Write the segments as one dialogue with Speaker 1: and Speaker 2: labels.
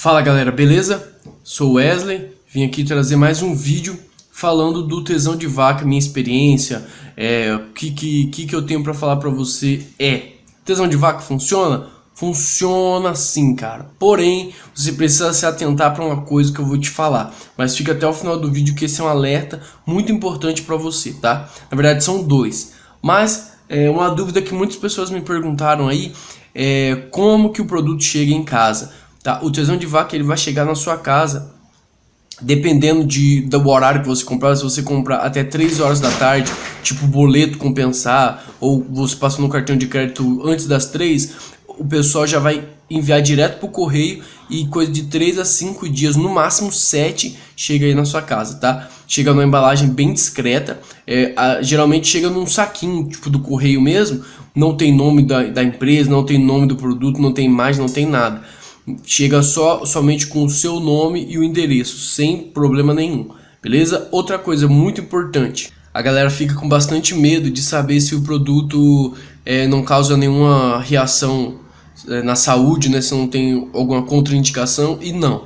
Speaker 1: Fala galera, beleza? Sou Wesley, vim aqui trazer mais um vídeo falando do tesão de vaca, minha experiência, é, o que, que, que, que eu tenho pra falar pra você é, tesão de vaca funciona? Funciona sim, cara. Porém, você precisa se atentar para uma coisa que eu vou te falar. Mas fica até o final do vídeo que esse é um alerta muito importante para você, tá? Na verdade, são dois. Mas, é, uma dúvida que muitas pessoas me perguntaram aí é como que o produto chega em casa. Tá? O tesão de vaca ele vai chegar na sua casa dependendo de, do horário que você comprar, se você comprar até 3 horas da tarde, tipo boleto compensar, ou você passou no cartão de crédito antes das 3, o pessoal já vai enviar direto pro correio e coisa de 3 a 5 dias, no máximo 7, chega aí na sua casa, tá? Chega numa embalagem bem discreta, é, a, geralmente chega num saquinho, tipo do correio mesmo, não tem nome da, da empresa, não tem nome do produto, não tem imagem, não tem nada chega só somente com o seu nome e o endereço, sem problema nenhum, beleza? Outra coisa muito importante, a galera fica com bastante medo de saber se o produto é, não causa nenhuma reação é, na saúde, né? Se não tem alguma contraindicação e não,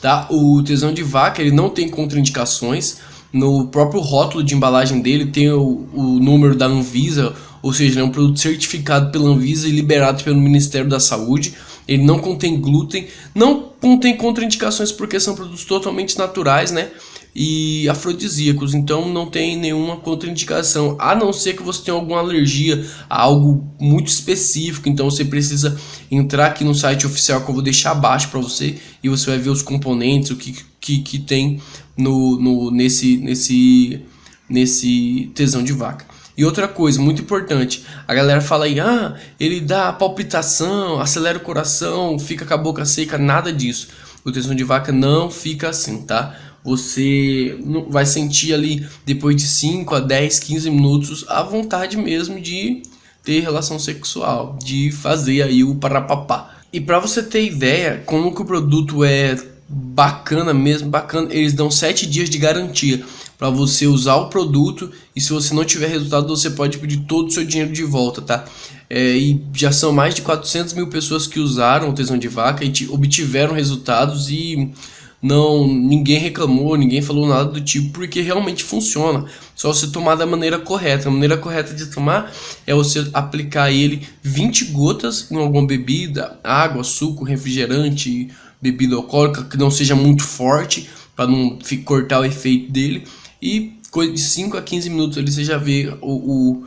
Speaker 1: tá? O tesão de vaca ele não tem contraindicações. No próprio rótulo de embalagem dele tem o, o número da Anvisa, ou seja, é um produto certificado pela Anvisa e liberado pelo Ministério da Saúde. Ele não contém glúten, não contém contraindicações porque são produtos totalmente naturais, né? E afrodisíacos, então não tem nenhuma contraindicação, a não ser que você tenha alguma alergia a algo muito específico, então você precisa entrar aqui no site oficial que eu vou deixar abaixo para você e você vai ver os componentes, o que, que, que tem no, no, nesse, nesse, nesse tesão de vaca. E outra coisa, muito importante, a galera fala aí, ah, ele dá palpitação, acelera o coração, fica com a boca seca, nada disso. O tesão de vaca não fica assim, tá? Você vai sentir ali, depois de 5 a 10, 15 minutos, a vontade mesmo de ter relação sexual, de fazer aí o parapapá. E para você ter ideia como que o produto é bacana mesmo, bacana, eles dão 7 dias de garantia para você usar o produto e se você não tiver resultado você pode pedir todo o seu dinheiro de volta, tá? É, e já são mais de 400 mil pessoas que usaram o tesão de vaca e obtiveram resultados e não ninguém reclamou, ninguém falou nada do tipo, porque realmente funciona. Só você tomar da maneira correta. A maneira correta de tomar é você aplicar ele 20 gotas em alguma bebida, água, suco, refrigerante, bebida alcoólica que não seja muito forte para não cortar o efeito dele e de 5 a 15 minutos ali você já vê o, o,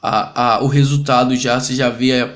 Speaker 1: a, a, o resultado já, você já vê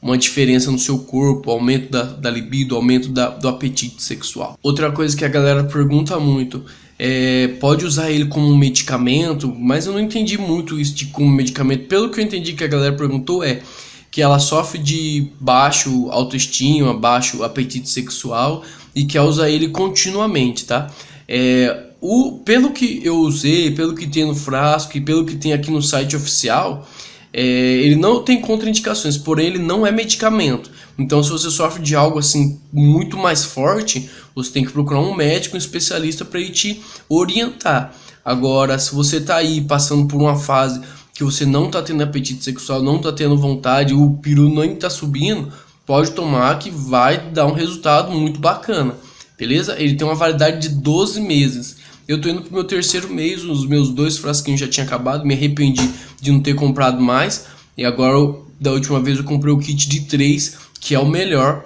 Speaker 1: uma diferença no seu corpo, aumento da, da libido, aumento da, do apetite sexual. Outra coisa que a galera pergunta muito é, pode usar ele como medicamento, mas eu não entendi muito isso de como medicamento. Pelo que eu entendi que a galera perguntou é que ela sofre de baixo autoestima, baixo apetite sexual e quer usar ele continuamente, tá? É, o, pelo que eu usei, pelo que tem no frasco e pelo que tem aqui no site oficial, é, ele não tem contraindicações, porém ele não é medicamento. Então se você sofre de algo assim muito mais forte, você tem que procurar um médico, um especialista para te orientar. Agora, se você está aí passando por uma fase que você não está tendo apetite sexual, não está tendo vontade, o peru nem está subindo, pode tomar que vai dar um resultado muito bacana, beleza? Ele tem uma validade de 12 meses. Eu tô indo pro meu terceiro mês, os meus dois frasquinhos já tinham acabado, me arrependi de não ter comprado mais. E agora, da última vez, eu comprei o kit de três, que é o melhor.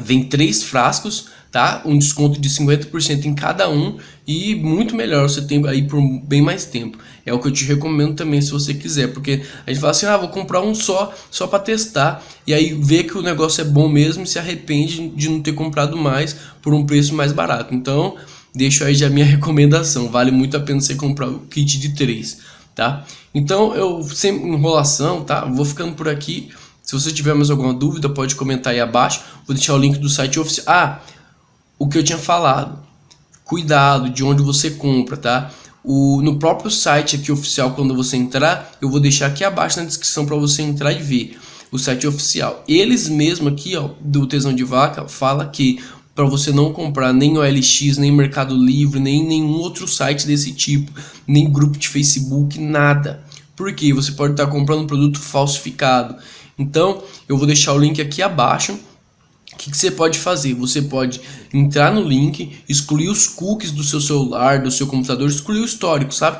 Speaker 1: Vem três frascos, tá? Um desconto de 50% em cada um e muito melhor, você tem aí por bem mais tempo. É o que eu te recomendo também se você quiser, porque a gente fala assim, ah, vou comprar um só, só para testar, e aí vê que o negócio é bom mesmo e se arrepende de não ter comprado mais por um preço mais barato. Então, deixo aí já minha recomendação, vale muito a pena você comprar o kit de 3, tá? Então eu, sem enrolação, tá? Vou ficando por aqui, se você tiver mais alguma dúvida pode comentar aí abaixo, vou deixar o link do site oficial. Ah, o que eu tinha falado, cuidado de onde você compra, tá? O, no próprio site aqui oficial, quando você entrar, eu vou deixar aqui abaixo na descrição para você entrar e ver o site oficial. Eles mesmo aqui, ó, do Tesão de Vaca, fala que para você não comprar nem OLX, nem Mercado Livre, nem nenhum outro site desse tipo, nem grupo de Facebook, nada. Porque você pode estar comprando um produto falsificado. Então, eu vou deixar o link aqui abaixo. o que, que, você pode fazer? Você pode entrar no link, excluir os cookies do seu celular, do seu computador, excluir o histórico, sabe?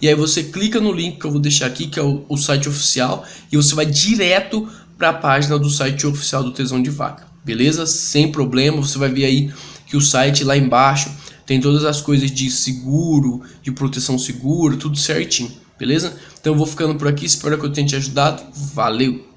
Speaker 1: E aí você clica no link que eu vou deixar aqui, que é o, o site oficial, e você vai direto para a página do site oficial do Tesão de Vaca, beleza? Sem problema, você vai ver aí que o site lá embaixo tem todas as coisas de seguro, de proteção segura, tudo certinho, beleza? Então eu vou ficando por aqui, espero que eu tenha te ajudado, valeu!